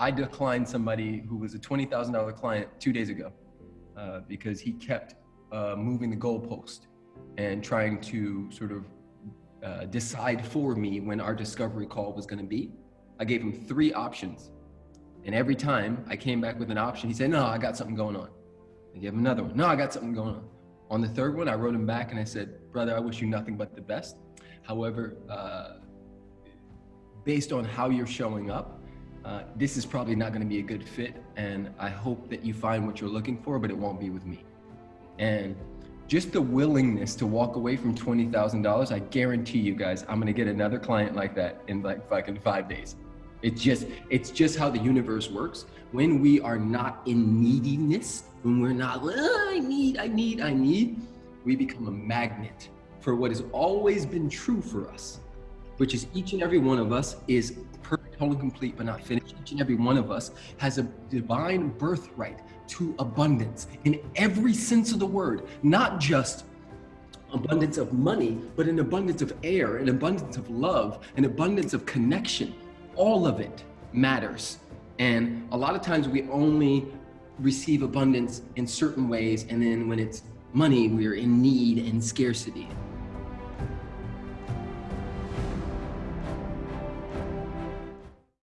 I declined somebody who was a $20,000 client two days ago uh, because he kept uh, moving the goalpost and trying to sort of uh, decide for me when our discovery call was going to be. I gave him three options. And every time I came back with an option, he said, no, I got something going on. I gave him another one. No, I got something going on. On the third one, I wrote him back and I said, brother, I wish you nothing but the best. However, uh, based on how you're showing up, uh, this is probably not going to be a good fit. And I hope that you find what you're looking for, but it won't be with me. And just the willingness to walk away from $20,000, I guarantee you guys, I'm going to get another client like that in like fucking five days. It's just, it's just how the universe works. When we are not in neediness, when we're not, I need, I need, I need, we become a magnet for what has always been true for us, which is each and every one of us is perfect, whole, complete, but not finished. Each and every one of us has a divine birthright to abundance in every sense of the word, not just abundance of money, but an abundance of air, an abundance of love, an abundance of connection. All of it matters. And a lot of times we only receive abundance in certain ways. And then when it's money, we're in need and scarcity.